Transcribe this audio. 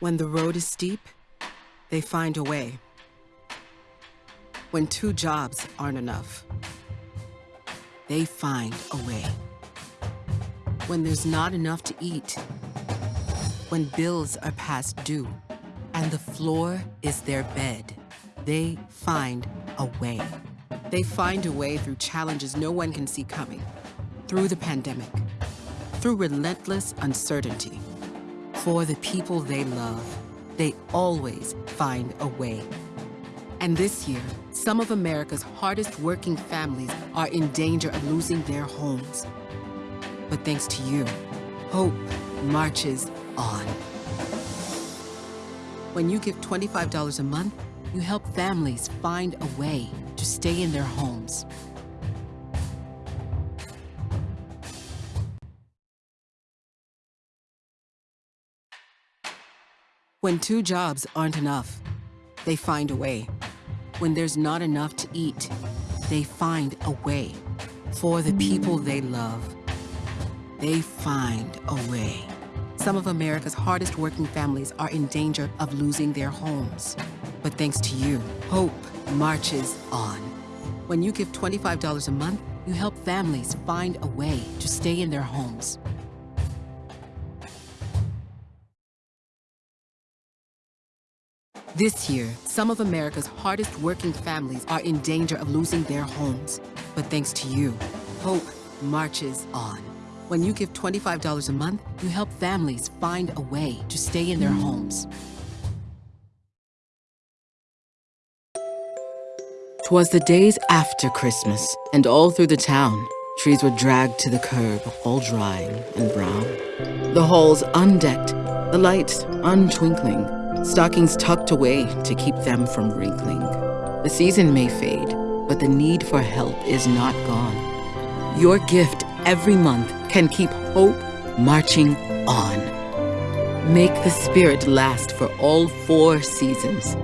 When the road is steep, they find a way. When two jobs aren't enough, they find a way. When there's not enough to eat, when bills are past due, and the floor is their bed, they find a way. They find a way through challenges no one can see coming, through the pandemic, through relentless uncertainty, for the people they love, they always find a way. And this year, some of America's hardest working families are in danger of losing their homes. But thanks to you, hope marches on. When you give $25 a month, you help families find a way to stay in their homes. When two jobs aren't enough, they find a way. When there's not enough to eat, they find a way. For the people they love, they find a way. Some of America's hardest working families are in danger of losing their homes. But thanks to you, hope marches on. When you give $25 a month, you help families find a way to stay in their homes. This year, some of America's hardest working families are in danger of losing their homes. But thanks to you, hope marches on. When you give $25 a month, you help families find a way to stay in their homes. Twas the days after Christmas, and all through the town, trees were dragged to the curb, all drying and brown. The halls undecked, the lights untwinkling, stockings tucked away to keep them from wrinkling. The season may fade, but the need for help is not gone. Your gift every month can keep hope marching on. Make the spirit last for all four seasons